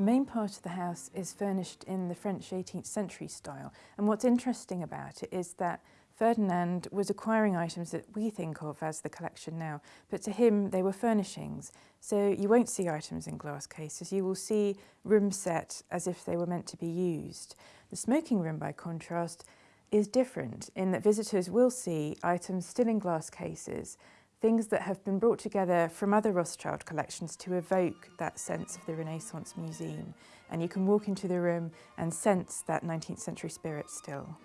The main part of the house is furnished in the French 18th century style and what's interesting about it is that Ferdinand was acquiring items that we think of as the collection now, but to him they were furnishings. So you won't see items in glass cases, you will see rooms set as if they were meant to be used. The smoking room, by contrast, is different in that visitors will see items still in glass cases, things that have been brought together from other Rothschild collections to evoke that sense of the Renaissance Museum. And you can walk into the room and sense that 19th century spirit still.